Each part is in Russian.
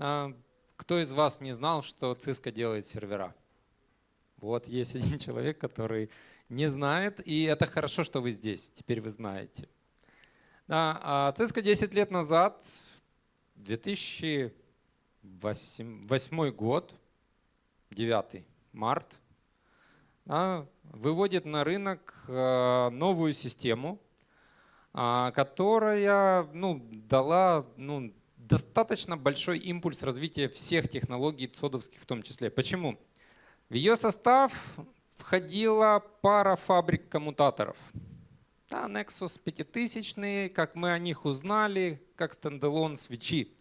Кто из вас не знал, что Cisco делает сервера? Вот есть один человек, который не знает, и это хорошо, что вы здесь, теперь вы знаете. Да, а Cisco 10 лет назад, 2008 год, 9 март, выводит на рынок э, новую систему, а, которая ну, дала ну, достаточно большой импульс развития всех технологий цодовских в том числе. Почему? В ее состав входила пара фабрик коммутаторов. Да, Nexus 5000, как мы о них узнали, как стендалон свечи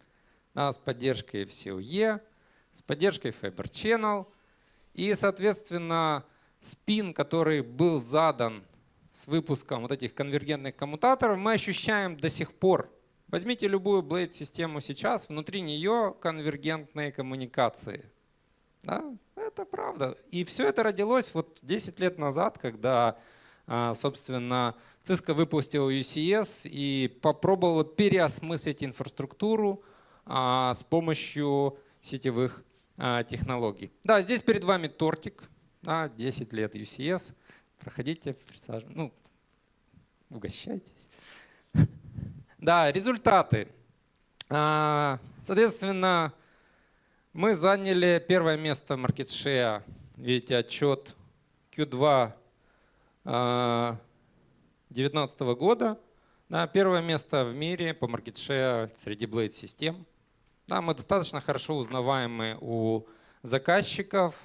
да, с поддержкой FCOE, с поддержкой Fiber Channel. И, соответственно, спин, который был задан с выпуском вот этих конвергентных коммутаторов, мы ощущаем до сих пор. Возьмите любую Blade-систему сейчас, внутри нее конвергентные коммуникации. Да? Это правда. И все это родилось вот 10 лет назад, когда, а, собственно, Cisco выпустил UCS и попробовал переосмыслить инфраструктуру а, с помощью сетевых а, технологий. Да, здесь перед вами тортик. Да, 10 лет UCS. Проходите, присаживайтесь. Ну, угощайтесь. Да, результаты. Соответственно, мы заняли первое место в маркетшея. Видите, отчет Q2 2019 года. Да, первое место в мире по маркетшея среди Blade систем. Да, мы достаточно хорошо узнаваемы у заказчиков.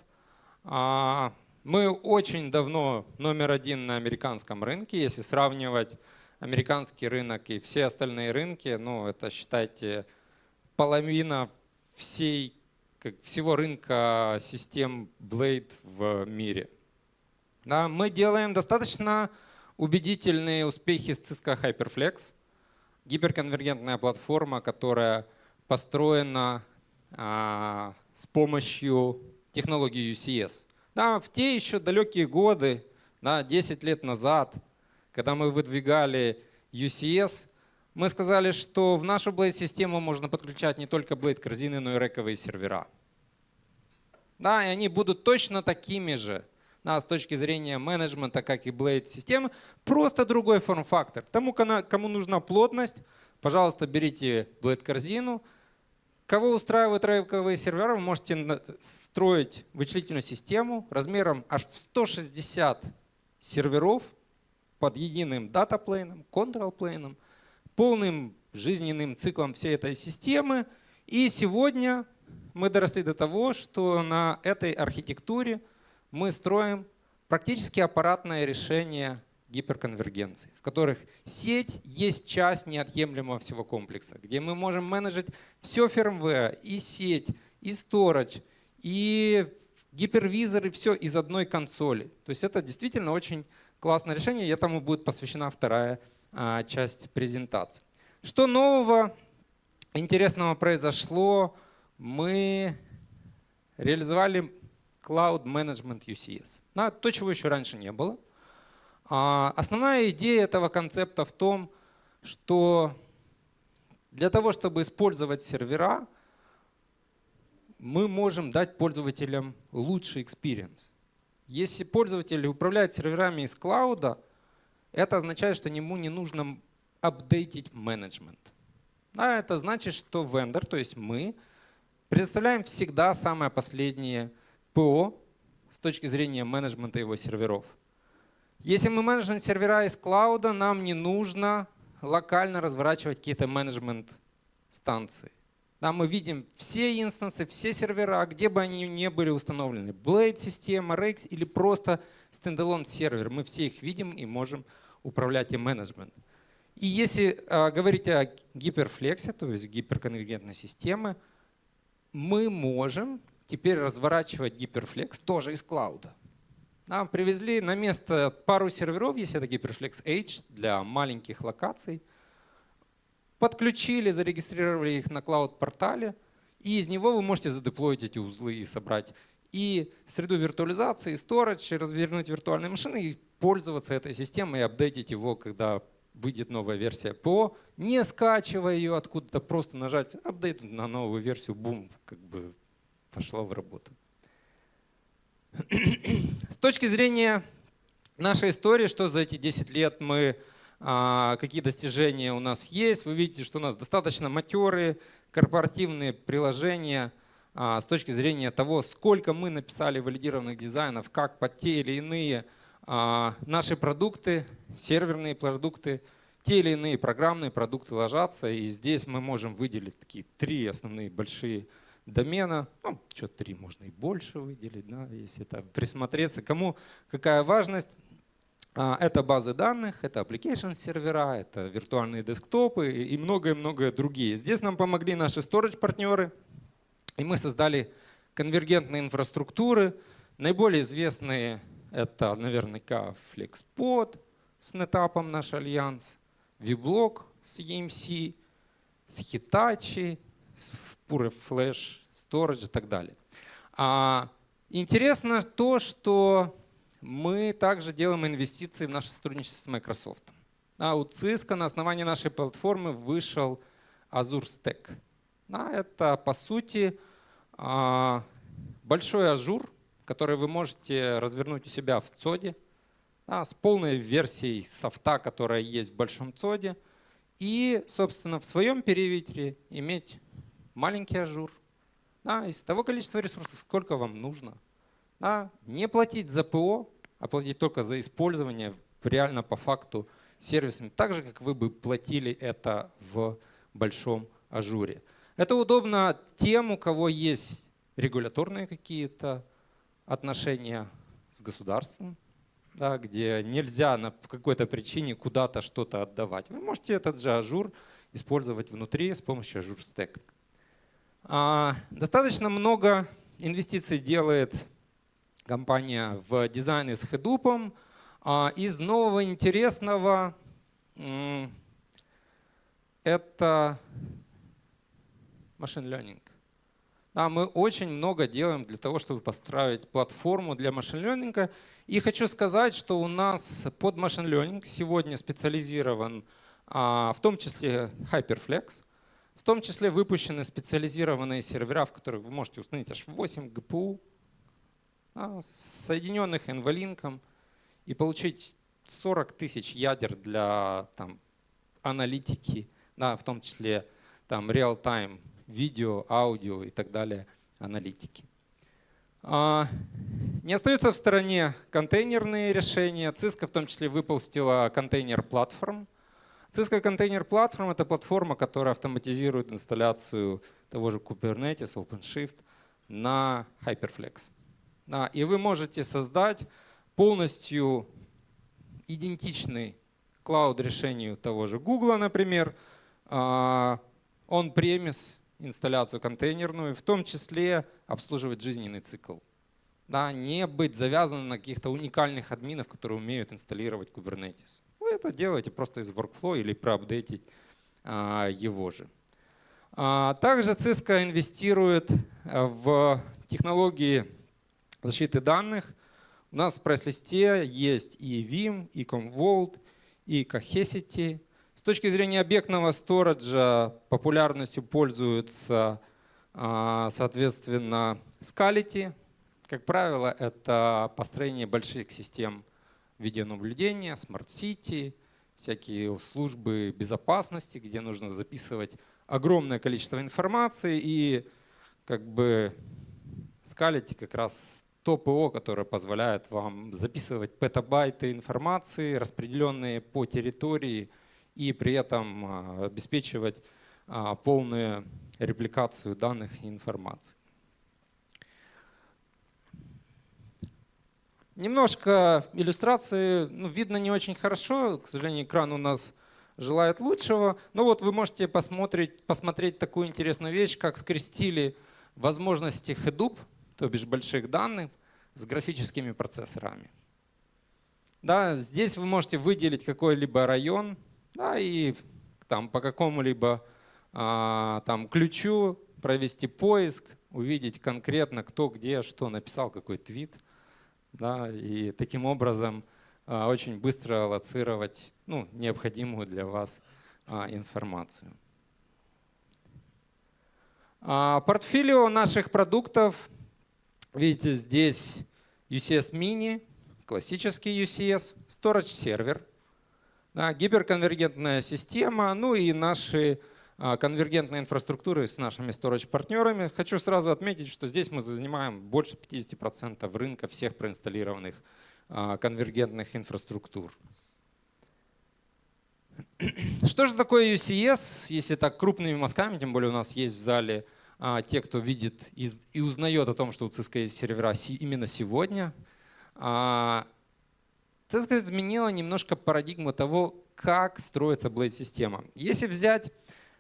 А, мы очень давно номер один на американском рынке. Если сравнивать американский рынок и все остальные рынки, ну это считайте половина всей как, всего рынка систем Blade в мире. Да, мы делаем достаточно убедительные успехи с Cisco HyperFlex, гиперконвергентная платформа, которая построена а, с помощью технологии UCS. Да, в те еще далекие годы, да, 10 лет назад, когда мы выдвигали UCS, мы сказали, что в нашу Blade-систему можно подключать не только Blade-корзины, но и рековые сервера. Да, и они будут точно такими же да, с точки зрения менеджмента, как и Blade-системы, просто другой форм-фактор. Тому, кому нужна плотность, пожалуйста, берите Blade-корзину. Кого устраивают рековые сервера, вы можете строить вычислительную систему размером аж в 160 серверов под единым датаплейном, контрол-плейном, полным жизненным циклом всей этой системы. И сегодня мы доросли до того, что на этой архитектуре мы строим практически аппаратное решение гиперконвергенции, в которых сеть есть часть неотъемлемого всего комплекса, где мы можем менеджить все firmware, и сеть, и storage, и гипервизоры, все из одной консоли. То есть это действительно очень классное решение, и этому будет посвящена вторая а, часть презентации. Что нового интересного произошло? Мы реализовали Cloud Management UCS. Да, то, чего еще раньше не было. А, основная идея этого концепта в том, что для того, чтобы использовать сервера, мы можем дать пользователям лучший experience. Если пользователь управляет серверами из клауда, это означает, что ему не нужно апдейтить менеджмент. А это значит, что вендор, то есть мы, предоставляем всегда самое последнее ПО с точки зрения менеджмента его серверов. Если мы менеджмент сервера из клауда, нам не нужно локально разворачивать какие-то менеджмент станции. Да, мы видим все инстансы, все сервера, где бы они ни были установлены. Blade система, RX или просто стендалон сервер. Мы все их видим и можем управлять и менеджмент. И если э, говорить о гиперфлексе, то есть гиперконвергентной системе, мы можем теперь разворачивать гиперфлекс тоже из клауда. Нам привезли на место пару серверов, если это гиперфлекс H для маленьких локаций. Подключили, зарегистрировали их на клауд-портале, и из него вы можете задеплоить эти узлы и собрать и среду виртуализации, storage, развернуть виртуальные машины и пользоваться этой системой и апдейтить его, когда выйдет новая версия ПО, не скачивая ее откуда-то, просто нажать апдейт на новую версию, бум, как бы пошла в работу. С точки зрения нашей истории, что за эти 10 лет мы, какие достижения у нас есть, вы видите, что у нас достаточно матерые корпоративные приложения а, с точки зрения того, сколько мы написали валидированных дизайнов, как под те или иные а, наши продукты, серверные продукты, те или иные программные продукты ложатся. И здесь мы можем выделить такие три основные большие домена. Ну, что три, можно и больше выделить, да, если это присмотреться. Кому какая важность. А, это базы данных, это application сервера, это виртуальные десктопы и многое-многое другие. Здесь нам помогли наши storage партнеры, и мы создали конвергентные инфраструктуры. Наиболее известные это наверняка FlexPod с NetApp наш альянс, VBlock с EMC, с Hitachi, с Pure Flash Storage и так далее. А, интересно то, что мы также делаем инвестиции в наше сотрудничество с Microsoft. А у Cisco на основании нашей платформы вышел Azure Stack. А, это по сути а, большой Azure, который вы можете развернуть у себя в ЦОДе да, с полной версией софта, которая есть в большом ЦОДе, и, собственно, в своем периметре иметь маленький Azure да, из того количества ресурсов, сколько вам нужно. Да, не платить за ПО, а платить только за использование реально по факту сервисами, так же, как вы бы платили это в большом Azure. Это удобно тем, у кого есть регуляторные какие-то отношения с государством, да, где нельзя на какой-то причине куда-то что-то отдавать. Вы можете этот же Azure использовать внутри с помощью Azure Stack. А, достаточно много инвестиций делает компания в дизайне с Hadoop. А, из нового интересного это machine learning. Да, мы очень много делаем для того, чтобы построить платформу для machine learning а. И хочу сказать, что у нас под машин-ленинг сегодня специализирован а, в том числе Hyperflex, в том числе выпущены специализированные сервера, в которых вы можете установить аж 8 GPU, соединенных NVLink, и получить 40 тысяч ядер для там, аналитики, да, в том числе там real-time видео, аудио и так далее аналитики. А, не остаются в стороне контейнерные решения. Cisco в том числе выпустила контейнер платформ. Cisco контейнер платформ это платформа, которая автоматизирует инсталляцию того же Kubernetes, OpenShift на Hyperflex. И вы можете создать полностью идентичный клауд решению того же Google, например, а, on-premise инсталляцию контейнерную, в том числе обслуживать жизненный цикл. Да, не быть завязанным на каких-то уникальных админов, которые умеют инсталлировать Kubernetes. Вы это делаете просто из workflow или проапдейтить а, его же. А, также Cisco инвестирует а, в технологии защиты данных. У нас в прайс-листе есть и Vim, и Commvault, и Cohesity – точки зрения объектного сториджа популярностью пользуются, а, соответственно, Scality. Как правило, это построение больших систем видеонаблюдения, Smart City, всякие службы безопасности, где нужно записывать огромное количество информации. И как бы Scality как раз то ПО, которое позволяет вам записывать петабайты информации, распределенные по территории, и при этом а, обеспечивать а, полную репликацию данных и информации. Немножко иллюстрации, ну, видно не очень хорошо, к сожалению, экран у нас желает лучшего. Но вот вы можете посмотреть, посмотреть такую интересную вещь, как скрестили возможности Hadoop, то бишь больших данных, с графическими процессорами. Да, здесь вы можете выделить какой-либо район, да, и там по какому-либо а, там ключу провести поиск, увидеть конкретно, кто где что написал, какой твит. Да, и таким образом а, очень быстро лоцировать ну, необходимую для вас а, информацию. А, портфолио наших продуктов. Видите, здесь UCS Mini, классический UCS, Storage сервер, да, гиперконвергентная система, ну и наши а, конвергентной инфраструктуры с нашими storage-партнерами. Хочу сразу отметить, что здесь мы занимаем больше 50% рынка всех проинсталлированных а, конвергентных инфраструктур. Что же такое UCS, если так крупными мазками, тем более у нас есть в зале те, кто видит и узнает о том, что у Cisco есть сервера именно сегодня. Cisco изменила немножко парадигму того, как строится Blade-система. Если взять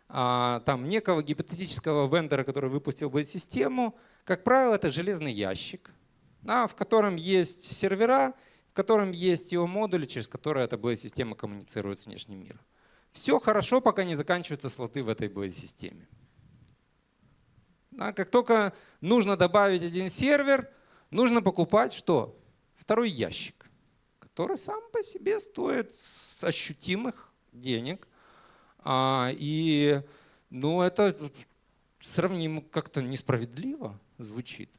а, там, некого гипотетического вендора, который выпустил бы систему, как правило, это железный ящик, да, в котором есть сервера, в котором есть его модули, через которые эта Blade-система коммуницирует с внешним миром. Все хорошо, пока не заканчиваются слоты в этой Blade-системе. Да, как только нужно добавить один сервер, нужно покупать что? Второй ящик, который сам по себе стоит ощутимых денег – а, и ну, это сравнимо как-то несправедливо звучит.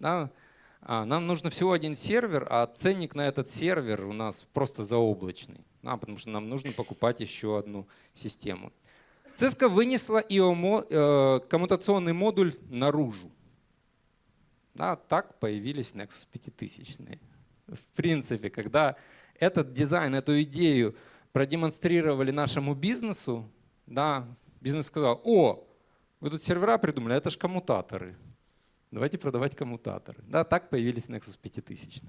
А, нам нужно всего один сервер, а ценник на этот сервер у нас просто заоблачный, потому что нам нужно покупать еще одну систему. Cisco вынесла IO э, коммутационный модуль наружу. Да, так появились Nexus 5000. В принципе, когда этот дизайн, эту идею продемонстрировали нашему бизнесу, да, бизнес сказал, о, вы тут сервера придумали, это же коммутаторы. Давайте продавать коммутаторы. Да, так появились Nexus 5000.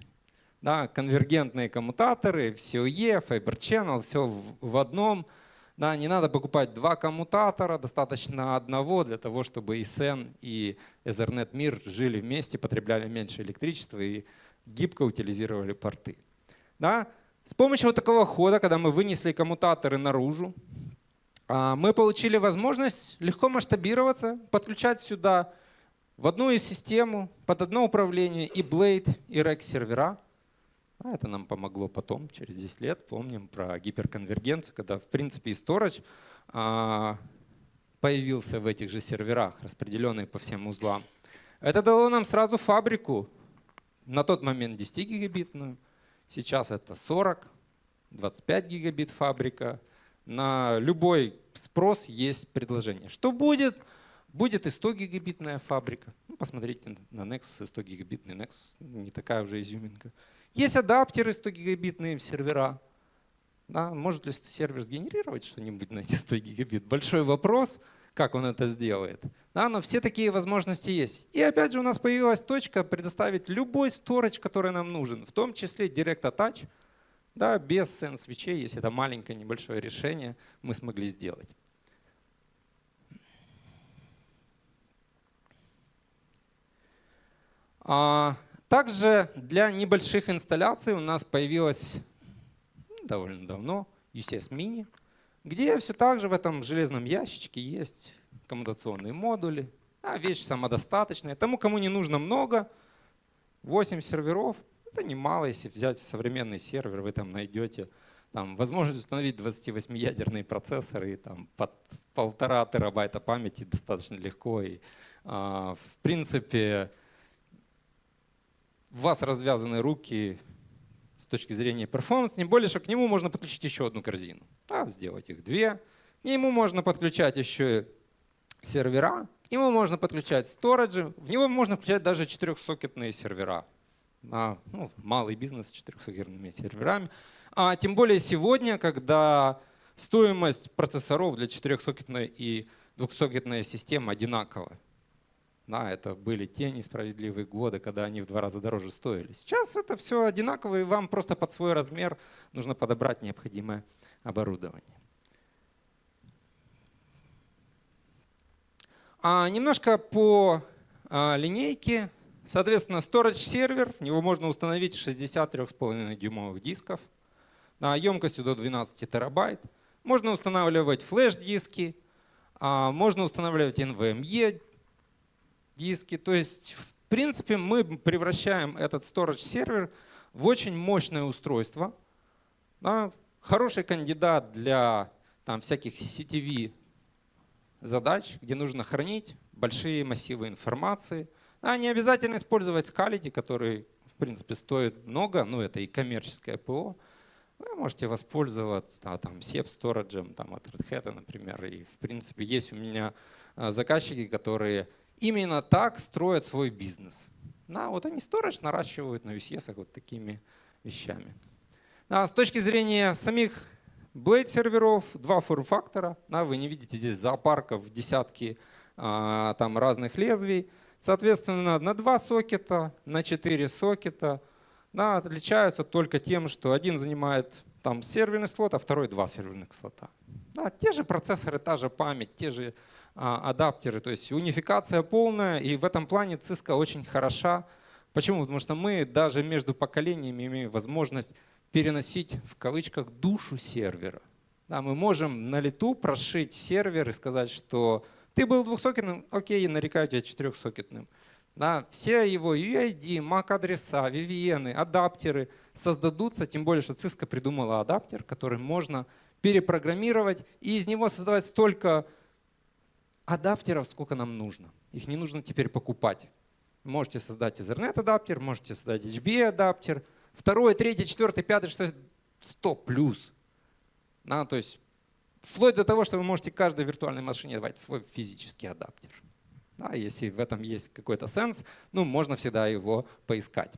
Да, конвергентные коммутаторы, COE, Fiber Channel, все в одном. Да, не надо покупать два коммутатора, достаточно одного для того, чтобы и SEN, и Ethernet мир жили вместе, потребляли меньше электричества и гибко утилизировали порты. Да? С помощью вот такого хода, когда мы вынесли коммутаторы наружу, а, мы получили возможность легко масштабироваться, подключать сюда в одну из систему, под одно управление и Blade, и Rack сервера. А это нам помогло потом, через 10 лет, помним про гиперконвергенцию, когда в принципе и Storage а, появился в этих же серверах, распределенный по всем узлам. Это дало нам сразу фабрику, на тот момент 10 гигабитную, Сейчас это 40, 25 гигабит фабрика. На любой спрос есть предложение. Что будет? Будет и 100 гигабитная фабрика. Ну, посмотрите на Nexus и 100 гигабитный Nexus. Не такая уже изюминка. Есть адаптеры 100 гигабитные сервера. Да, может ли сервер сгенерировать что-нибудь на эти 100 гигабит? Большой вопрос как он это сделает. Да, но все такие возможности есть. И опять же у нас появилась точка предоставить любой storage, который нам нужен, в том числе Direct Attach, да, без сенс свечей, если это маленькое небольшое решение, мы смогли сделать. А, также для небольших инсталляций у нас появилась ну, довольно давно UCS Mini – где все так же в этом железном ящичке есть коммутационные модули. А вещь самодостаточная. Тому, кому не нужно много, 8 серверов, это немало, если взять современный сервер, вы там найдете там, возможность установить 28-ядерные процессоры и там, под полтора терабайта памяти достаточно легко. И, а, в принципе, у вас развязаны руки, с точки зрения перформанса, тем более, что к нему можно подключить еще одну корзину. Да, сделать их две. К нему можно подключать еще сервера, к нему можно подключать сториджи, в него можно включать даже четырехсокетные сервера. А, ну, малый бизнес с четырехсокетными серверами. А тем более сегодня, когда стоимость процессоров для четырехсокетной и двухсокетной системы одинаковая. Да, это были те несправедливые годы, когда они в два раза дороже стоили. Сейчас это все одинаково, и вам просто под свой размер нужно подобрать необходимое оборудование. А немножко по а, линейке. Соответственно, storage сервер, в него можно установить 63,5 дюймовых дисков да, емкостью до 12 терабайт. Можно устанавливать флеш-диски, а, можно устанавливать NVMe диски. То есть, в принципе, мы превращаем этот storage сервер в очень мощное устройство, Да, хороший кандидат для там, всяких CCTV задач, где нужно хранить большие массивы информации. А не обязательно использовать Scality, который, в принципе, стоит много, ну это и коммерческое ПО. Вы можете воспользоваться да, там, SEP Storage там, от Red Hat, например. И, в принципе, есть у меня а, заказчики, которые именно так строят свой бизнес. Да, вот они storage наращивают на UCS вот такими вещами. Да, с точки зрения самих Blade серверов, два форм-фактора. Да, вы не видите здесь зоопарков десятки а, там разных лезвий. Соответственно, на два сокета, на четыре сокета да, отличаются только тем, что один занимает там серверный слот, а второй два серверных слота. Да, те же процессоры, та же память, те же адаптеры, то есть унификация полная, и в этом плане Cisco очень хороша. Почему? Потому что мы даже между поколениями имеем возможность переносить в кавычках душу сервера. Да, мы можем на лету прошить сервер и сказать, что ты был двухсокетным, окей, нарекаю тебя четырехсокетным. Да, все его UID, MAC-адреса, VVN, адаптеры создадутся, тем более, что Cisco придумала адаптер, который можно перепрограммировать и из него создавать столько адаптеров, сколько нам нужно. Их не нужно теперь покупать. Можете создать Ethernet адаптер, можете создать HB адаптер, второй, третий, четвертый, пятый, шестой, 100 плюс. Да, то есть вплоть до того, что вы можете каждой виртуальной машине давать свой физический адаптер. Да, если в этом есть какой-то сенс, ну, можно всегда его поискать.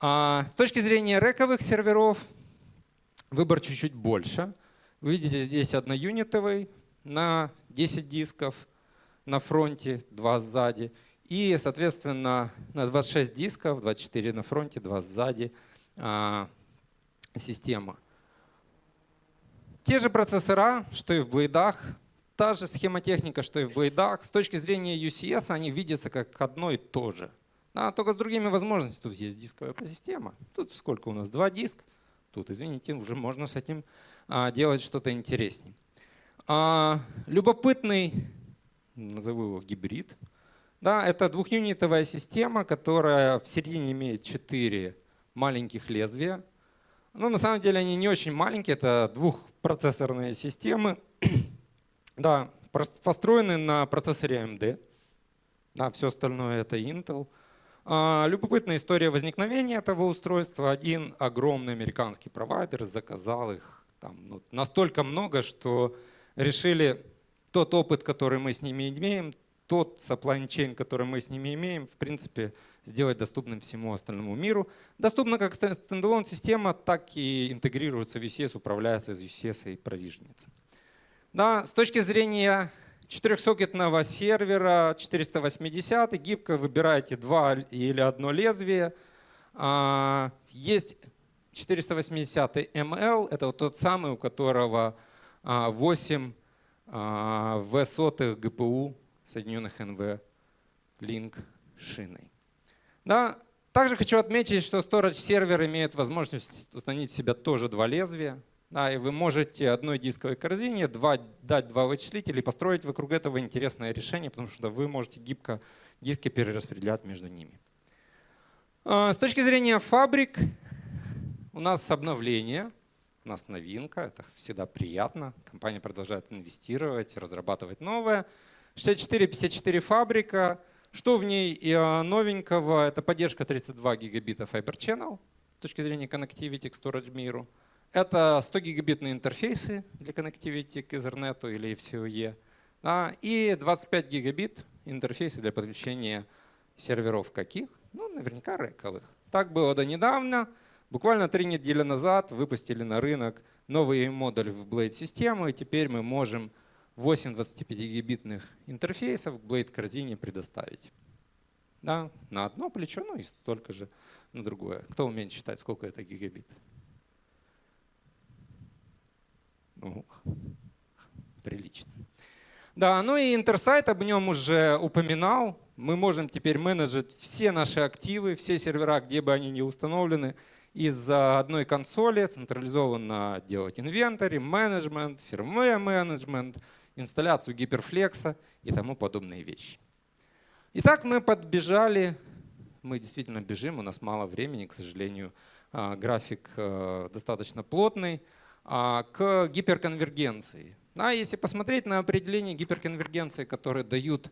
А с точки зрения рековых серверов выбор чуть-чуть больше. Вы видите здесь одноюнитовый на 10 дисков на фронте, 2 сзади. И, соответственно, на 26 дисков, 24 на фронте, 2 сзади а, система. Те же процессора, что и в блейдах, та же схемотехника, что и в блейдах. С точки зрения UCS они видятся как одно и то же. А, только с другими возможностями. Тут есть дисковая система. Тут сколько у нас? Два диска. Тут, извините, уже можно с этим а, делать что-то интереснее. А, любопытный, назову его гибрид. Да, это двухюнитовая система, которая в середине имеет четыре маленьких лезвия. Но на самом деле они не очень маленькие, это двухпроцессорные системы. да, построены на процессоре AMD. Да, все остальное это Intel. А, любопытная история возникновения этого устройства. Один огромный американский провайдер заказал их там, ну, настолько много, что решили тот опыт, который мы с ними имеем, тот supply chain, который мы с ними имеем, в принципе, сделать доступным всему остальному миру. Доступна как стендалон система, так и интегрируется в ECS, управляется из ECS и провижнится. Да, с точки зрения четырехсокетного сервера 480 гибко выбираете два или одно лезвие. А, есть 480 ML, это вот тот самый, у которого 8 а, в сотых ГПУ соединенных НВ Link шиной. Да? Также хочу отметить, что Storage сервер имеет возможность установить в себя тоже два лезвия. Да, и вы можете одной дисковой корзине два, дать два вычислителя и построить вокруг этого интересное решение, потому что вы можете гибко диски перераспределять между ними. А, с точки зрения фабрик, у нас обновление, у нас новинка, это всегда приятно. Компания продолжает инвестировать, разрабатывать новое. 6454 фабрика, что в ней а, новенького? Это поддержка 32 гигабита Fiber Channel с точки зрения connectivity к storage миру. Это 100 гигабитные интерфейсы для connectivity к Ethernet или FCOE. Да, и 25 гигабит интерфейсы для подключения серверов каких? Ну, наверняка рековых. Так было до недавно. Буквально три недели назад выпустили на рынок новый модуль в Blade систему, и теперь мы можем 8 25-гигабитных интерфейсов к Blade корзине предоставить. Да, на одно плечо, ну и столько же на другое. Кто умеет считать, сколько это гигабит? Ну, прилично. Да, ну и Интерсайт об нем уже упоминал. Мы можем теперь менеджить все наши активы, все сервера, где бы они ни установлены, из одной консоли централизованно делать инвентарь, менеджмент, фирмware менеджмент, инсталляцию гиперфлекса и тому подобные вещи. Итак, мы подбежали, мы действительно бежим, у нас мало времени, к сожалению, а, график э, достаточно плотный, а, к гиперконвергенции. А если посмотреть на определение гиперконвергенции, которые дают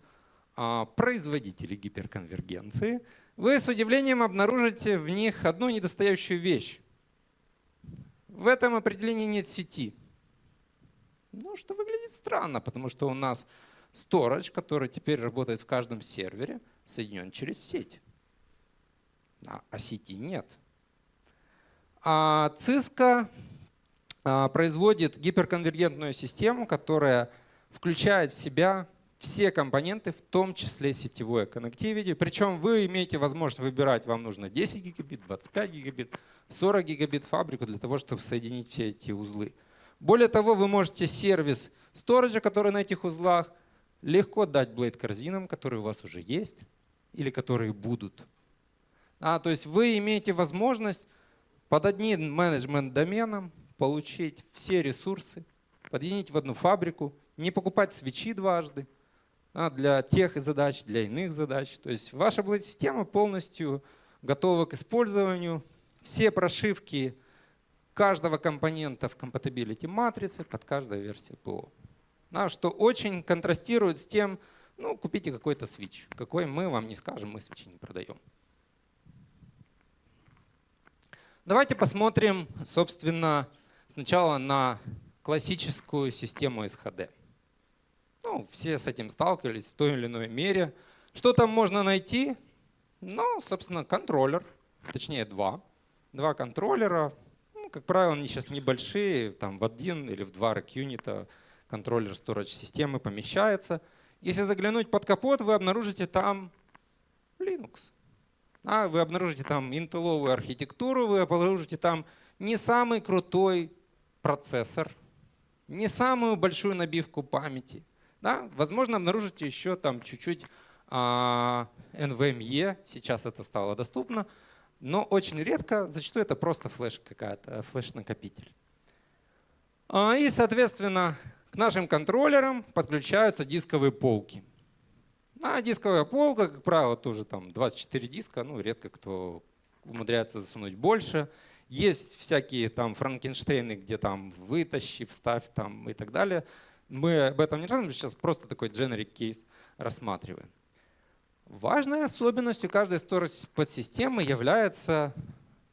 а, производители гиперконвергенции, вы с удивлением обнаружите в них одну недостающую вещь. В этом определении нет сети. Ну, что выглядит странно, потому что у нас storage, который теперь работает в каждом сервере, соединен через сеть. А, а сети нет. А Cisco а, производит гиперконвергентную систему, которая включает в себя все компоненты, в том числе сетевое connectivity. Причем вы имеете возможность выбирать, вам нужно 10 гигабит, 25 гигабит, 40 гигабит фабрику для того, чтобы соединить все эти узлы. Более того, вы можете сервис сториджа, который на этих узлах, легко дать Blade корзинам, которые у вас уже есть или которые будут. А, то есть вы имеете возможность под одним менеджмент доменом получить все ресурсы, подъединить в одну фабрику, не покупать свечи дважды для тех задач, для иных задач. То есть ваша Blade-система полностью готова к использованию. Все прошивки каждого компонента в compatibility матрице под каждой версией ПО. А, что очень контрастирует с тем, ну, купите какой-то свич. Какой мы вам не скажем, мы свечи не продаем. Давайте посмотрим, собственно, сначала на классическую систему SHD. Ну, все с этим сталкивались в той или иной мере. Что там можно найти? Ну, собственно, контроллер, точнее два. Два контроллера. Ну, как правило, они сейчас небольшие, там в один или в два рек-юнита контроллер storage системы помещается. Если заглянуть под капот, вы обнаружите там Linux. А вы обнаружите там интеловую архитектуру, вы обнаружите там не самый крутой процессор, не самую большую набивку памяти. Да? Возможно, обнаружите еще там чуть-чуть а, NVMe, сейчас это стало доступно, но очень редко, зачастую это просто флеш какая-то, флеш-накопитель. А, и, соответственно, к нашим контроллерам подключаются дисковые полки. А дисковая полка, как правило, тоже там 24 диска, ну редко кто умудряется засунуть больше. Есть всякие там франкенштейны, где там вытащи, вставь там и так далее. Мы об этом не рассказываем, сейчас просто такой generic кейс рассматриваем. Важной особенностью каждой storage подсистемы является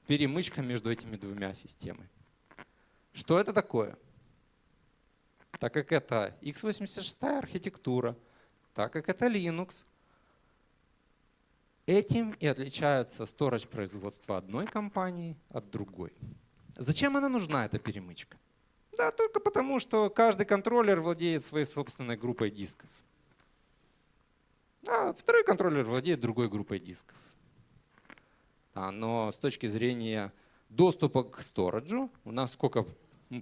перемычка между этими двумя системами. Что это такое? Так как это x86 архитектура, так как это Linux, этим и отличается storage производства одной компании от другой. Зачем она нужна, эта перемычка? Да, только потому, что каждый контроллер владеет своей собственной группой дисков. А второй контроллер владеет другой группой дисков. А, но с точки зрения доступа к сториджу у нас сколько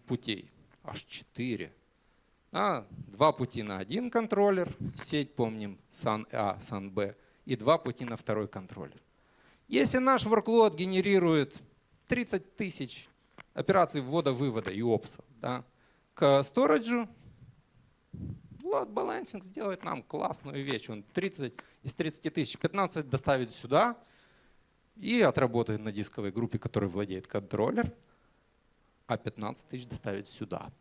путей? Аж четыре. А, два пути на один контроллер, сеть, помним, SAN A, SAN B, и два пути на второй контроллер. Если наш workload генерирует 30 тысяч операций ввода-вывода и опса да, к сториджу, load balancing сделает нам классную вещь. Он 30 из 30 тысяч 15 доставит сюда и отработает на дисковой группе, которой владеет контроллер, а 15 тысяч доставит сюда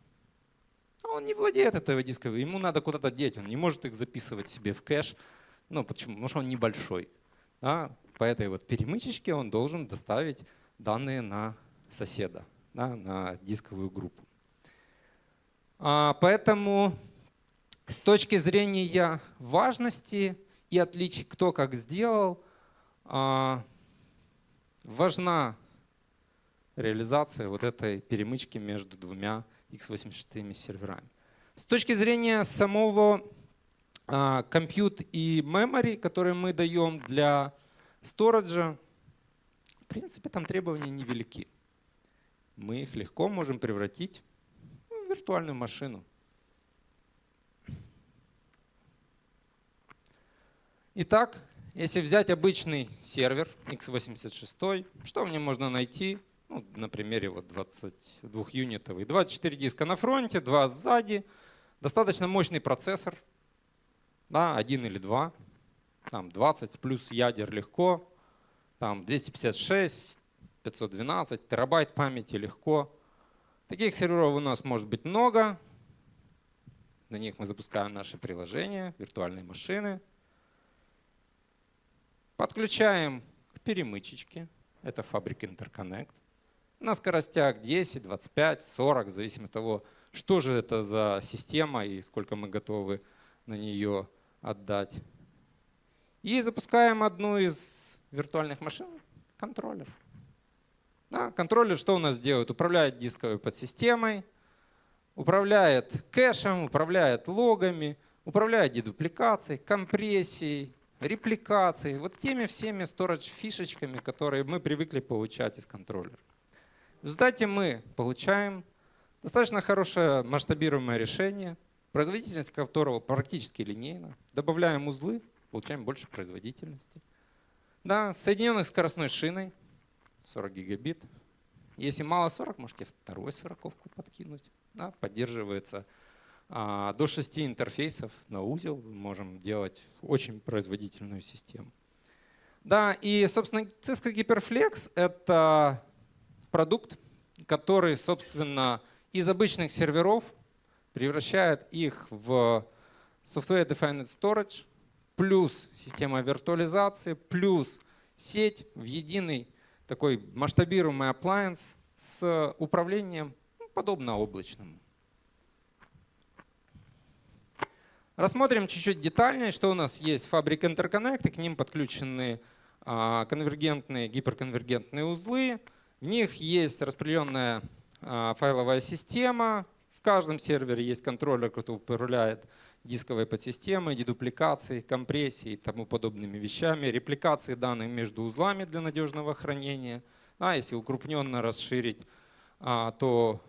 он не владеет этой дисковой, ему надо куда-то деть, он не может их записывать себе в кэш. Ну, почему? Потому что он небольшой. Да? По этой вот перемычечке он должен доставить данные на соседа, да, на дисковую группу. А, поэтому с точки зрения важности и отличий, кто как сделал, а, важна реализация вот этой перемычки между двумя x86 серверами. С точки зрения самого а, compute и memory, которые мы даем для сториджа, в принципе, там требования невелики. Мы их легко можем превратить в виртуальную машину. Итак, если взять обычный сервер x86, что в нем можно найти? Ну, на примере вот 22 юнитовый. 24 диска на фронте, 2 сзади. Достаточно мощный процессор. Да, один или два. Там 20 плюс ядер легко. Там 256, 512, терабайт памяти легко. Таких серверов у нас может быть много. На них мы запускаем наши приложения, виртуальные машины. Подключаем к перемычечке. Это фабрик Interconnect. На скоростях 10, 25, 40, в зависимости от того, что же это за система и сколько мы готовы на нее отдать. И запускаем одну из виртуальных машин, контроллер. Да, контроллер что у нас делает? Управляет дисковой подсистемой, управляет кэшем, управляет логами, управляет дедупликацией, компрессией, репликацией, вот теми всеми storage фишечками, которые мы привыкли получать из контроллера. В результате мы получаем достаточно хорошее масштабируемое решение, производительность которого практически линейна. Добавляем узлы, получаем больше производительности. Да, соединенных скоростной шиной 40 гигабит. Если мало 40, можете второй сороковку подкинуть. Да, поддерживается а, до 6 интерфейсов на узел. Мы можем делать очень производительную систему. Да, и, собственно, Cisco Hyperflex — это продукт, который, собственно, из обычных серверов превращает их в Software Defined Storage, плюс система виртуализации, плюс сеть в единый такой масштабируемый appliance с управлением ну, подобно облачному. Рассмотрим чуть-чуть детальнее, что у нас есть фабрик Interconnect, и к ним подключены а, конвергентные, гиперконвергентные узлы. В них есть распределенная а, файловая система. В каждом сервере есть контроллер, который управляет дисковой подсистемой, дедупликацией, компрессией и тому подобными вещами, репликацией данных между узлами для надежного хранения. А если укрупненно расширить, а, то,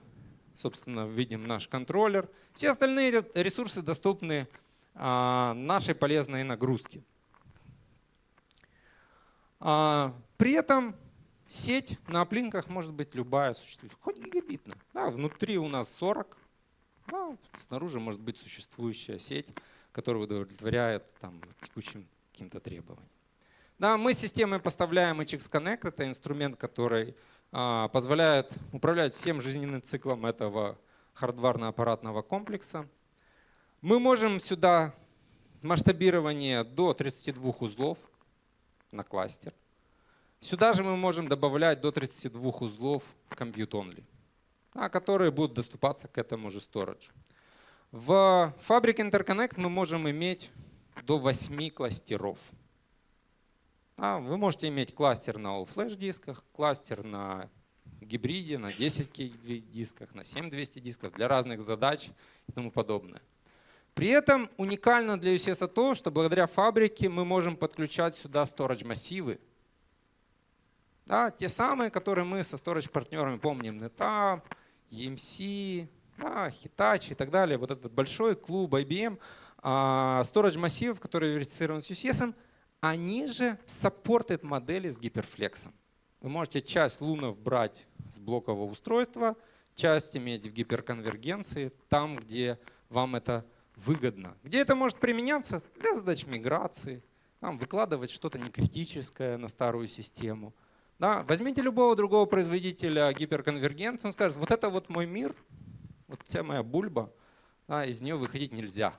собственно, видим наш контроллер. Все остальные ресурсы доступны а, нашей полезной нагрузке. А, при этом сеть на оплинках может быть любая существующая, хоть гигабитная. Да, внутри у нас 40 да, снаружи может быть существующая сеть, которая удовлетворяет там, текущим каким-то требованиям. Да, мы системой поставляем HX Connect. Это инструмент, который а, позволяет управлять всем жизненным циклом этого хардварно-аппаратного комплекса. Мы можем сюда масштабирование до 32 узлов на кластер. Сюда же мы можем добавлять до 32 узлов compute only которые будут доступаться к этому же storage. В фабрике Interconnect мы можем иметь до 8 кластеров. А, вы можете иметь кластер на all-flash дисках, кластер на гибриде, на 10 дисках, на 7200 дисков для разных задач и тому подобное. При этом уникально для UCS то, что благодаря фабрике мы можем подключать сюда storage массивы. Да, те самые, которые мы со storage партнерами помним, NetApp, EMC, а, Hitachi и так далее, вот этот большой клуб IBM, а, storage массивов, которые верифицированы с UCS, они же саппортят модели с гиперфлексом. Вы можете часть лунов брать с блокового устройства, часть иметь в гиперконвергенции, там, где вам это выгодно. Где это может применяться? Для задач миграции, там, выкладывать что-то некритическое на старую систему – да, возьмите любого другого производителя гиперконвергенции, он скажет, вот это вот мой мир, вот вся моя бульба, да, из нее выходить нельзя.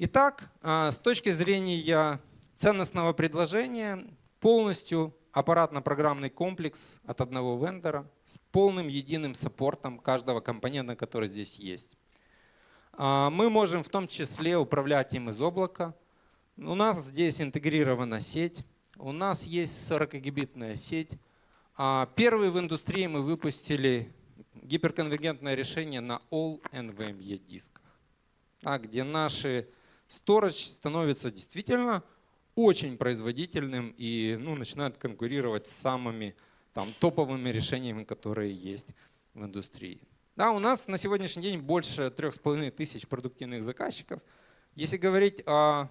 Итак, а, с точки зрения ценностного предложения, полностью аппаратно-программный комплекс от одного вендора с полным единым саппортом каждого компонента, который здесь есть. А, мы можем в том числе управлять им из облака. У нас здесь интегрирована сеть. У нас есть 40-гигабитная сеть. А, первый в индустрии мы выпустили гиперконвергентное решение на All NVMe дисках, где наши storage становится действительно очень производительным и ну, начинает конкурировать с самыми там, топовыми решениями, которые есть в индустрии. Да, у нас на сегодняшний день больше трех с половиной тысяч продуктивных заказчиков. Если говорить о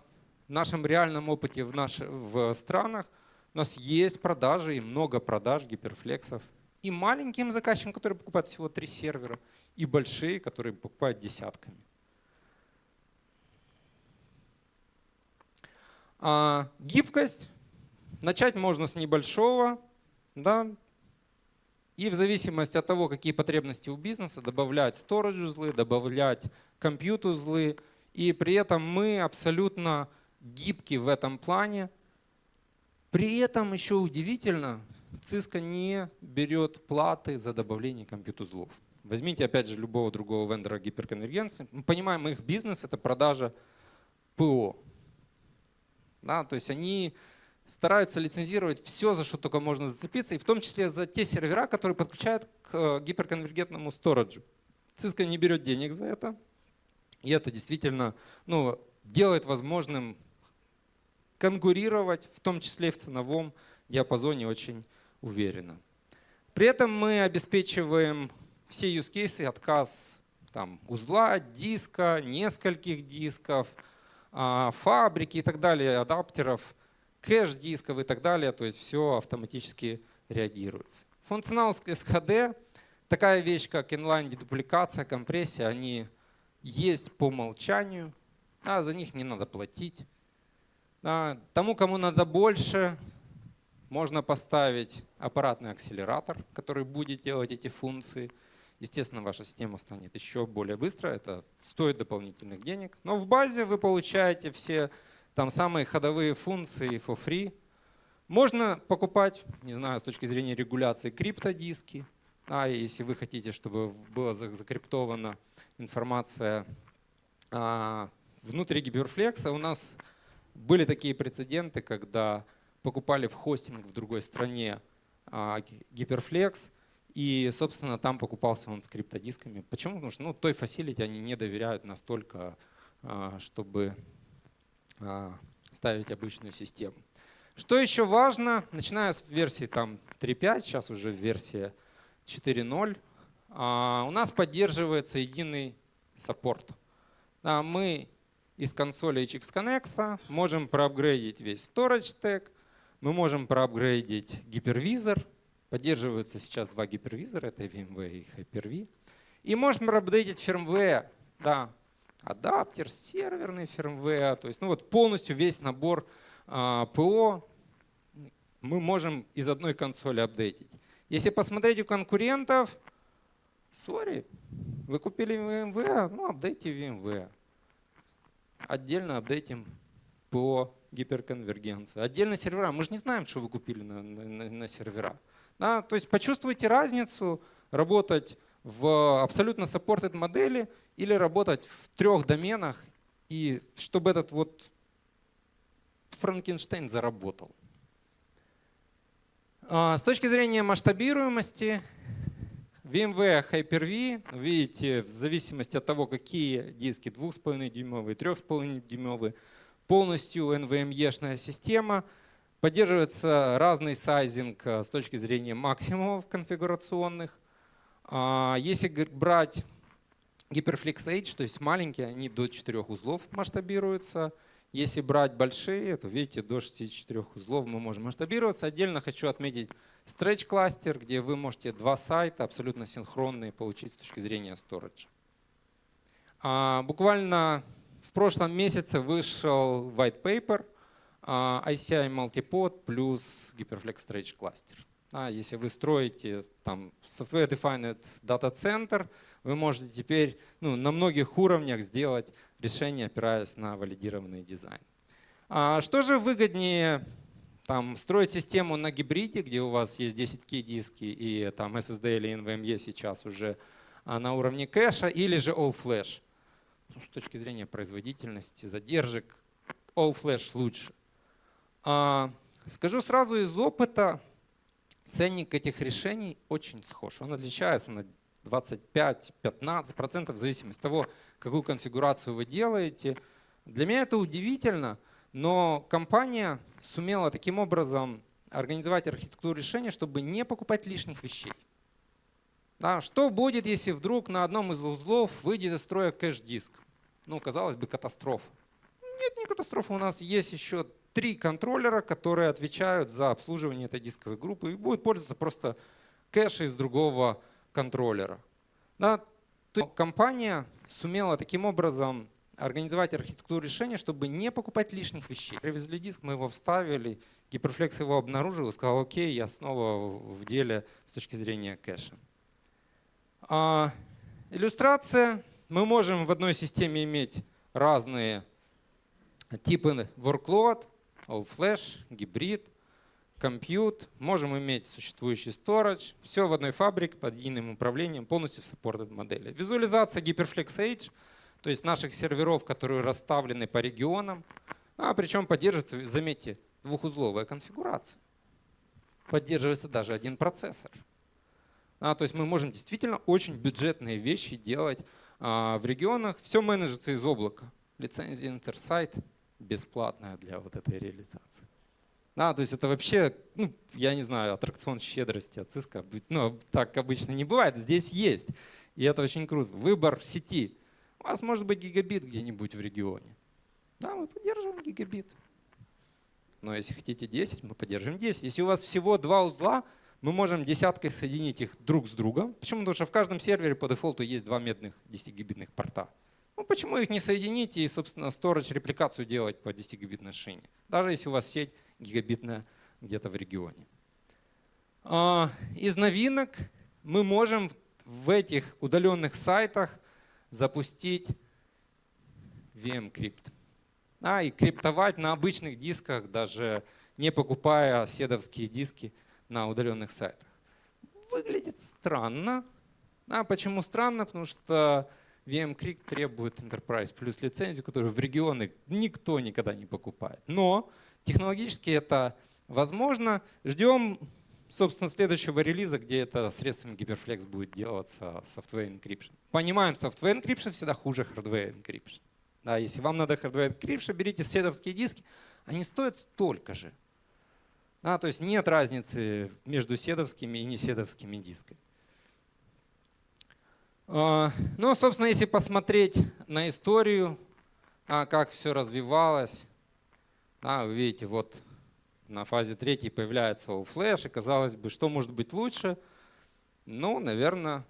нашем реальном опыте в, наш, в странах, у нас есть продажи и много продаж гиперфлексов. И маленьким заказчикам, которые покупают всего три сервера, и большие, которые покупают десятками. А, гибкость. Начать можно с небольшого, да, и в зависимости от того, какие потребности у бизнеса, добавлять storage узлы, добавлять компьют узлы. И при этом мы абсолютно гибки в этом плане. При этом еще удивительно, Cisco не берет платы за добавление компьют-узлов. Возьмите опять же любого другого вендора гиперконвергенции. Мы понимаем, их бизнес это продажа ПО. Да, то есть они стараются лицензировать все, за что только можно зацепиться, и в том числе за те сервера, которые подключают к э, гиперконвергентному стораджу. Cisco не берет денег за это, и это действительно ну, делает возможным конкурировать, в том числе в ценовом диапазоне очень уверенно. При этом мы обеспечиваем все use cases, отказ там, узла, диска, нескольких дисков, а, фабрики и так далее, адаптеров, кэш дисков и так далее. То есть все автоматически реагируется. Функционал SHD, такая вещь, как inline дедупликация, компрессия, они есть по умолчанию, а за них не надо платить. А, тому, кому надо больше, можно поставить аппаратный акселератор, который будет делать эти функции. Естественно, ваша система станет еще более быстро, это стоит дополнительных денег. Но в базе вы получаете все там самые ходовые функции for free. Можно покупать, не знаю, с точки зрения регуляции, криптодиски. А если вы хотите, чтобы была закриптована информация а, внутри Гиперфлекса, у нас были такие прецеденты, когда покупали в хостинг в другой стране а, Гиперфлекс, и, собственно, там покупался он с криптодисками. Почему? Потому что ну, той фасилити они не доверяют настолько, а, чтобы ставить обычную систему. Что еще важно, начиная с версии там 3.5, сейчас уже версия 4.0, у нас поддерживается единый саппорт. Мы из консоли HX Connect можем проапгрейдить весь storage stack, мы можем проапгрейдить гипервизор. Поддерживаются сейчас два гипервизора, это VMware и Hyper-V. И можем проапдейтить firmware. Да, адаптер, серверный firmware. То есть ну вот полностью весь набор а, ПО мы можем из одной консоли апдейтить. Если посмотреть у конкурентов, сори, вы купили VMware, ну апдейте VMware. Отдельно апдейтим ПО гиперконвергенция. Отдельно сервера. Мы же не знаем, что вы купили на, на, на сервера. Да? То есть почувствуйте разницу работать в абсолютно supported модели или работать в трех доменах, и чтобы этот вот Франкенштейн заработал. А, с точки зрения масштабируемости, VMware Hyper-V, видите, в зависимости от того, какие диски 2,5 дюймовые, 3,5 дюймовые, полностью NVMe-шная система. Поддерживается разный сайзинг э, с точки зрения максимумов конфигурационных. А, если брать Hyperflex H, то есть маленькие, они до 4 узлов масштабируются. Если брать большие, то видите, до 64 узлов мы можем масштабироваться. Отдельно хочу отметить Stretch кластер, где вы можете два сайта абсолютно синхронные получить с точки зрения storage. А, буквально прошлом месяце вышел white paper а, ICI Multipod плюс Hyperflex Storage Cluster. А если вы строите там Software Defined Data Center, вы можете теперь ну, на многих уровнях сделать решение, опираясь на валидированный дизайн. А что же выгоднее там, строить систему на гибриде, где у вас есть 10K диски и там SSD или NVMe сейчас уже а, на уровне кэша, или же All Flash? ну, с точки зрения производительности, задержек, All Flash лучше. А, скажу сразу из опыта, ценник этих решений очень схож. Он отличается на 25-15% в зависимости от того, какую конфигурацию вы делаете. Для меня это удивительно, но компания сумела таким образом организовать архитектуру решения, чтобы не покупать лишних вещей. Да, что будет, если вдруг на одном из узлов выйдет из строя кэш-диск? Ну, казалось бы, катастрофа. Нет, не катастрофа. У нас есть еще три контроллера, которые отвечают за обслуживание этой дисковой группы и будут пользоваться просто кэш из другого контроллера. Да, компания сумела таким образом организовать архитектуру решения, чтобы не покупать лишних вещей. Привезли диск, мы его вставили, Гиперфлекс его обнаружил и сказал, окей, я снова в деле с точки зрения кэша. А, иллюстрация. Мы можем в одной системе иметь разные типы workload, all flash, гибрид, compute. Можем иметь существующий storage. Все в одной фабрике под единым управлением, полностью в supported модели. Визуализация Hyperflex Edge, то есть наших серверов, которые расставлены по регионам. А причем поддерживается, заметьте, двухузловая конфигурация. Поддерживается даже один процессор. А, то есть мы можем действительно очень бюджетные вещи делать а, в регионах. Все менеджится из облака. Лицензия Интерсайт бесплатная для вот этой реализации. А, то есть это вообще, ну, я не знаю, аттракцион щедрости от Cisco. Ну, так обычно не бывает. Здесь есть. И это очень круто. Выбор сети. У вас может быть гигабит где-нибудь в регионе. Да, мы поддерживаем гигабит. Но если хотите 10, мы поддержим 10. Если у вас всего два узла, мы можем десяткой соединить их друг с другом. Почему? Потому что в каждом сервере по дефолту есть два медных 10-гигабитных порта. Почему их не соединить и, собственно, storage репликацию делать по 10-гигабитной шине? Даже если у вас сеть гигабитная где-то в регионе. А, из новинок мы можем в этих удаленных сайтах запустить VM-крипт а, и криптовать на обычных дисках, даже не покупая седовские диски на удаленных сайтах. Выглядит странно. А почему странно? Потому что VM-Крик требует Enterprise плюс лицензию, которую в регионы никто никогда не покупает. Но технологически это возможно. Ждем, собственно, следующего релиза, где это средствами Hyperflex будет делаться Software Encryption. Понимаем, Software Encryption всегда хуже Hardware Encryption. Да, если вам надо hardware encryption, берите седовские диски, они стоят столько же. Да, то есть нет разницы между седовскими и неседовскими дисками. А, ну, собственно, если посмотреть на историю, а, как все развивалось, вы видите, вот на фазе третьей появляется All Flash, и казалось бы, что может быть лучше? Ну, наверное,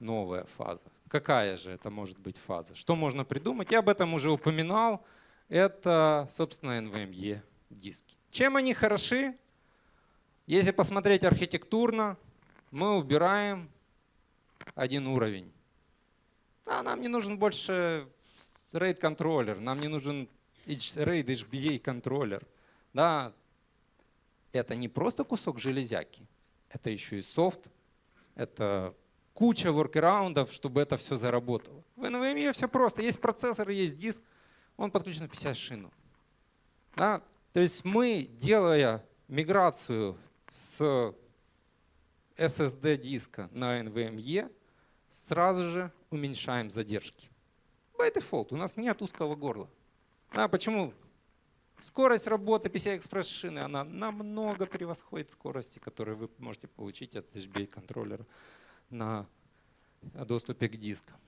новая фаза. Какая же это может быть фаза? Что можно придумать? Я об этом уже упоминал. Это, собственно, NVMe диски. Чем они хороши? Если посмотреть архитектурно, мы убираем один уровень. А нам не нужен больше RAID контроллер, нам не нужен RAID HBA контроллер. Да, это не просто кусок железяки, это еще и софт, это куча воркераундов, чтобы это все заработало. В NVMe все просто. Есть процессор, есть диск, он подключен в 50 шину. Да? То есть мы, делая миграцию с SSD диска на NVMe, сразу же уменьшаем задержки. By default у нас нет узкого горла. А почему? Скорость работы PCI-Express шины она намного превосходит скорости, которые вы можете получить от HBA контроллера на доступе к дискам.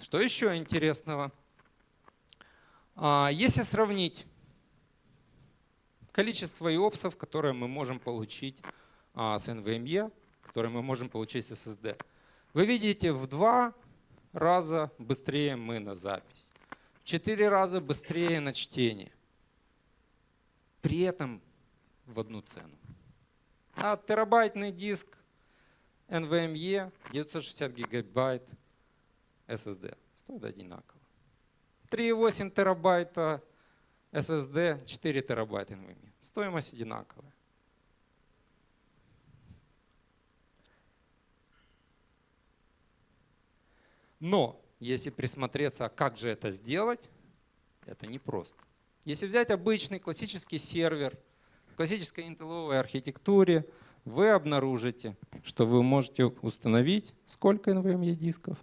Что еще интересного? А, если сравнить количество иопсов, которые мы можем получить а, с NVMe, которые мы можем получить с SSD, вы видите в два раза быстрее мы на запись, в четыре раза быстрее на чтение. При этом в одну цену. А терабайтный диск NVMe 960 гигабайт SSD. Стоит одинаково. 3,8 терабайта SSD, 4 терабайта NVMe. Стоимость одинаковая. Но если присмотреться, как же это сделать, это непросто. Если взять обычный классический сервер в классической интелловой архитектуре, вы обнаружите, что вы можете установить сколько NVMe дисков?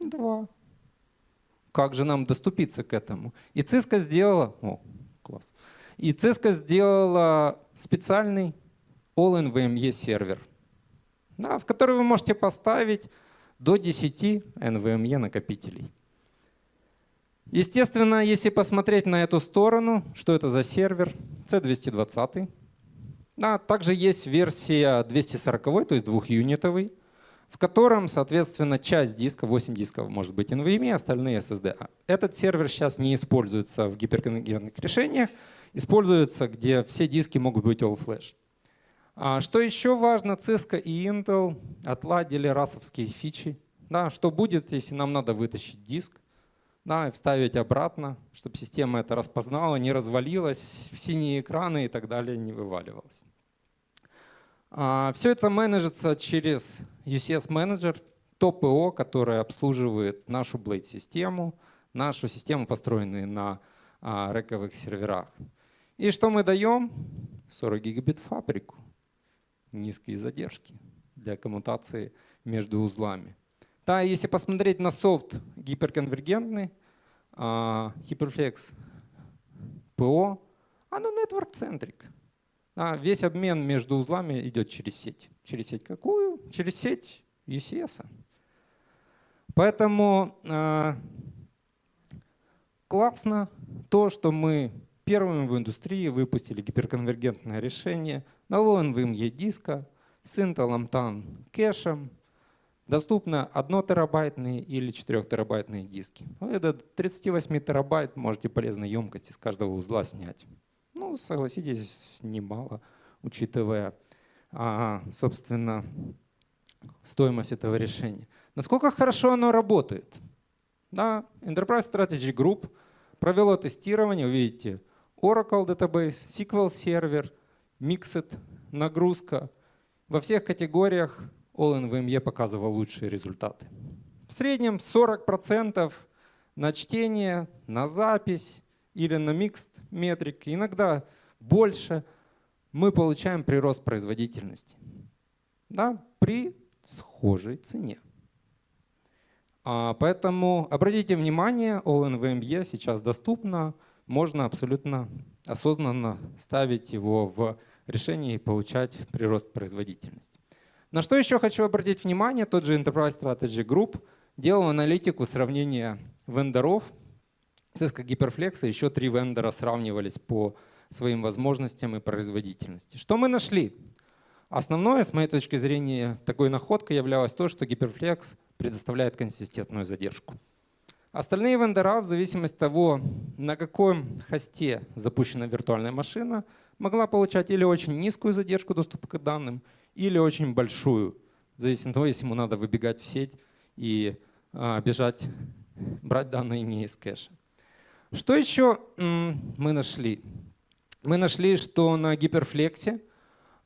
Два. Как же нам доступиться к этому? И Cisco сделала, о, класс. И Cisco сделала специальный All NVMe сервер, да, в который вы можете поставить до 10 NVMe накопителей. Естественно, если посмотреть на эту сторону, что это за сервер, C220, да, также есть версия 240, то есть двухюнитовый. в котором, соответственно, часть диска, 8 дисков может быть NVMe, остальные SSD. Этот сервер сейчас не используется в гиперконвергентных решениях, используется, где все диски могут быть all-flash. А что еще важно, Cisco и Intel отладили расовские фичи. Да, что будет, если нам надо вытащить диск да, и вставить обратно, чтобы система это распознала, не развалилась, в синие экраны и так далее не вываливалась. А, Все это менеджится через UCS Manager, то ПО, которое обслуживает нашу Blade-систему, нашу систему, построенную на а, рековых серверах. И что мы даем? 40 гигабит фабрику, низкие задержки для коммутации между узлами. Да, если посмотреть на софт гиперконвергентный, а, Hyperflex ПО, оно network-centric. А весь обмен между узлами идет через сеть. Через сеть какую? Через сеть UCS. Поэтому э, классно то, что мы первыми в индустрии выпустили гиперконвергентное решение на low NVMe диска Intel TAN кэшем. Доступно 1 терабайтные или 4 терабайтные диски. Это 38 терабайт можете полезной емкости с каждого узла снять. Ну, согласитесь, немало, учитывая, а, собственно, стоимость этого решения. Насколько хорошо оно работает? Да, Enterprise Strategy Group провело тестирование, видите, Oracle Database, SQL Server, Mixed, нагрузка. Во всех категориях All-in-VME показывал лучшие результаты. В среднем 40% на чтение, на запись, или на mixed метрик, иногда больше, мы получаем прирост производительности да, при схожей цене. А, поэтому обратите внимание, OLNVME сейчас доступно, можно абсолютно осознанно ставить его в решение и получать прирост производительности. На что еще хочу обратить внимание, тот же Enterprise Strategy Group делал аналитику сравнения вендоров Cisco Hyperflex и еще три вендора сравнивались по своим возможностям и производительности. Что мы нашли? Основное, с моей точки зрения, такой находкой являлось то, что Hyperflex предоставляет консистентную задержку. Остальные вендора, в зависимости от того, на каком хосте запущена виртуальная машина, могла получать или очень низкую задержку доступа к данным, или очень большую, в зависимости от того, если ему надо выбегать в сеть и а, бежать, брать данные не из кэша. Что еще мы нашли? Мы нашли, что на гиперфлексе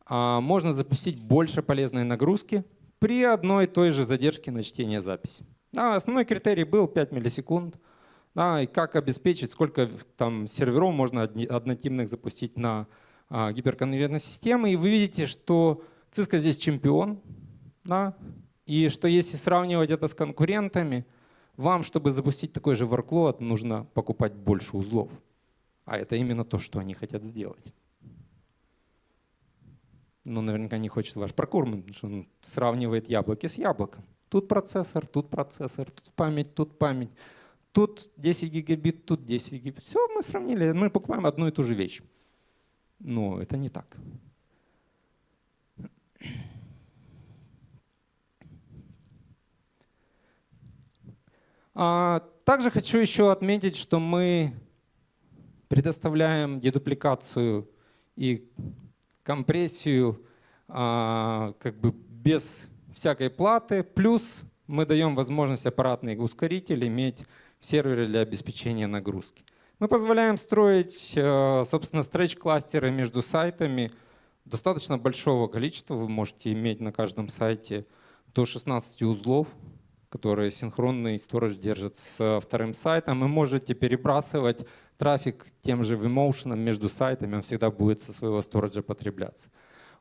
а, можно запустить больше полезной нагрузки при одной и той же задержке на чтение записи. Да, основной критерий был 5 миллисекунд. Да, и как обеспечить, сколько там серверов можно однотипных запустить на а, гиперконвергентной системе. И вы видите, что Cisco здесь чемпион. Да, и что если сравнивать это с конкурентами, вам, чтобы запустить такой же workload, нужно покупать больше узлов. А это именно то, что они хотят сделать. Но наверняка не хочет ваш прокурмент, потому что он сравнивает яблоки с яблоком. Тут процессор, тут процессор, тут память, тут память. Тут 10 гигабит, тут 10 гигабит. Все, мы сравнили, мы покупаем одну и ту же вещь. Но это не так. А, также хочу еще отметить, что мы предоставляем дедупликацию и компрессию а, как бы без всякой платы. Плюс мы даем возможность аппаратный ускоритель иметь в сервере для обеспечения нагрузки. Мы позволяем строить, э, собственно, стретч-кластеры между сайтами достаточно большого количества. Вы можете иметь на каждом сайте до 16 узлов которые синхронный сторож держит с вторым сайтом. Вы можете перебрасывать трафик тем же vMotion между сайтами, он всегда будет со своего сториджа потребляться.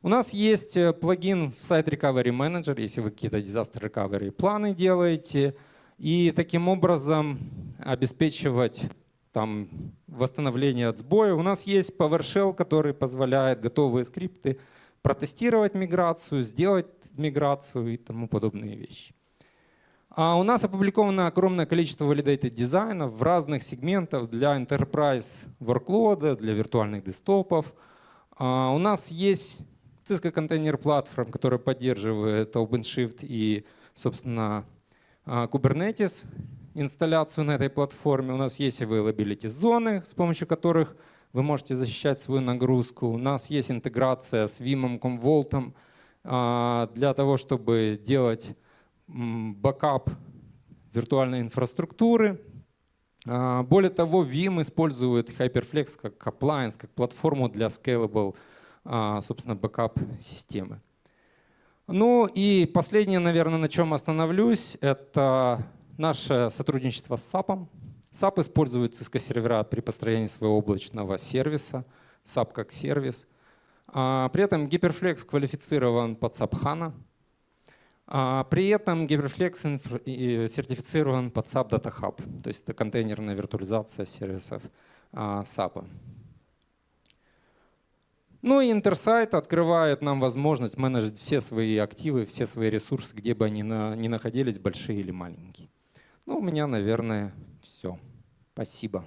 У нас есть э, плагин в Site Recovery Manager, если вы какие-то disaster recovery планы делаете, и таким образом обеспечивать там, восстановление от сбоя. У нас есть PowerShell, который позволяет готовые скрипты протестировать миграцию, сделать миграцию и тому подобные вещи. А у нас опубликовано огромное количество validated дизайнов в разных сегментах для enterprise workload, для виртуальных десктопов. А у нас есть Cisco Container Platform, который поддерживает OpenShift и, собственно, а, Kubernetes, инсталляцию на этой платформе. У нас есть availability зоны, с помощью которых вы можете защищать свою нагрузку. У нас есть интеграция с Veeam, Commvault а, для того, чтобы делать бэкап виртуальной инфраструктуры. А, более того, Veeam использует HyperFlex как appliance, как платформу для scalable, собственно, бэкап системы. Ну и последнее, наверное, на чем остановлюсь, это наше сотрудничество с SAP. SAP использует Cisco сервера при построении своего облачного сервиса, SAP как сервис. А, при этом Hyperflex квалифицирован под SAP HANA. А, при этом Hyperflex сертифицирован под SAP Data Hub, то есть это контейнерная виртуализация сервисов SAP. Ну и Intersight открывает нам возможность менеджить все свои активы, все свои ресурсы, где бы они ни находились, большие или маленькие. Ну, у меня, наверное, все. Спасибо.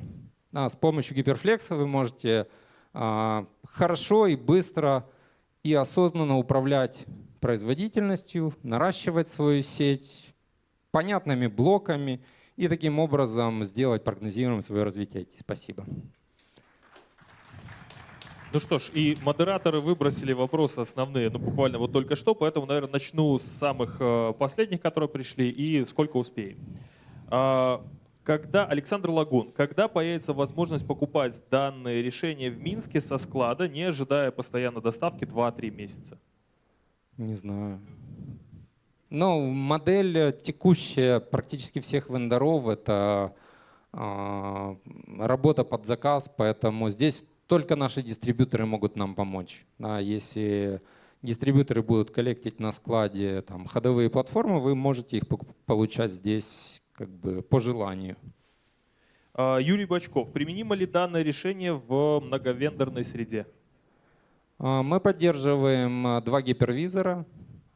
А, с помощью гиперфлекса вы можете а, хорошо и быстро и осознанно управлять производительностью, наращивать свою сеть понятными блоками и таким образом сделать прогнозируемым свое развитие. Спасибо. Ну что ж, и модераторы выбросили вопросы основные, ну буквально вот только что, поэтому, наверное, начну с самых э, последних, которые пришли, и сколько успеем. А, когда, Александр Лагун, когда появится возможность покупать данные решения в Минске со склада, не ожидая постоянно доставки 2-3 месяца? Не знаю. Ну, модель текущая практически всех вендоров — это э, работа под заказ, поэтому здесь только наши дистрибьюторы могут нам помочь. Да, если дистрибьюторы будут коллектить на складе там, ходовые платформы, вы можете их получать здесь как бы по желанию. А, Юрий Бачков, применимо ли данное решение в многовендорной среде? А, мы поддерживаем а, два гипервизора,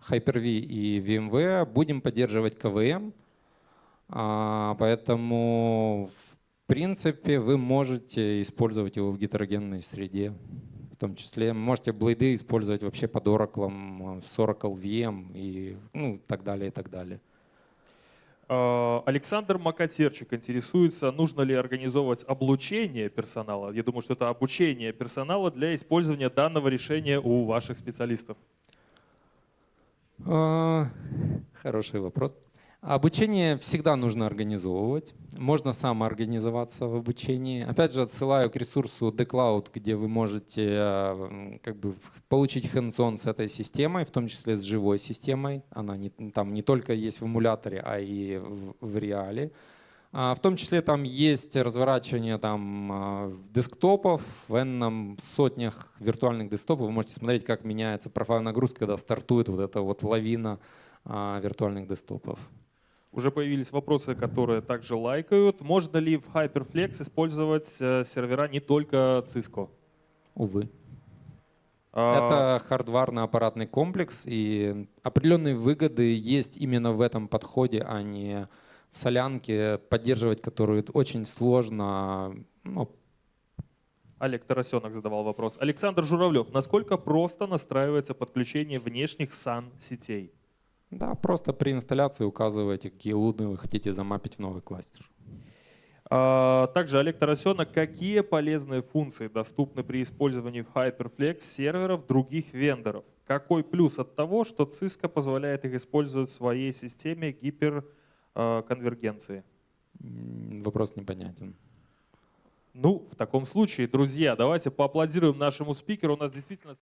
Hyper-V и VMware. Будем поддерживать КВМ. Поэтому, принципе, вы можете использовать его в гетерогенной среде. В том числе можете блейды использовать вообще под Oracle, с Oracle VM и ну, так далее, и так далее. А, Александр Макатерчик интересуется, нужно ли организовывать облучение персонала. Я думаю, что это обучение персонала для использования данного решения у ваших специалистов. А, хороший вопрос. Обучение всегда нужно организовывать. Можно самоорганизоваться в обучении. Опять же, отсылаю к ресурсу TheCloud, где вы можете э, как бы, получить hands с этой системой, в том числе с живой системой. Она не, там не только есть в эмуляторе, а и в, в реале. А, в том числе там есть разворачивание там, а, десктопов, в n сотнях виртуальных десктопов. Вы можете смотреть, как меняется профайл нагрузки, когда стартует вот эта вот лавина а, виртуальных десктопов. Уже появились вопросы, которые также лайкают. Можно ли в Hyperflex использовать э, сервера не только Cisco? Увы. А... Это хардварно-аппаратный комплекс, и определенные выгоды есть именно в этом подходе, а не в солянке, поддерживать которую очень сложно. Ну. Олег Тарасенок задавал вопрос. Александр Журавлев, насколько просто настраивается подключение внешних SAN-сетей? Да, просто при инсталляции указываете, какие луны вы хотите замапить в новый кластер. А, также Олег Тарасенок, какие полезные функции доступны при использовании в Hyperflex серверов других вендоров? Какой плюс от того, что Cisco позволяет их использовать в своей системе гиперконвергенции? Вопрос непонятен. Ну, в таком случае, друзья, давайте поаплодируем нашему спикеру. У нас действительно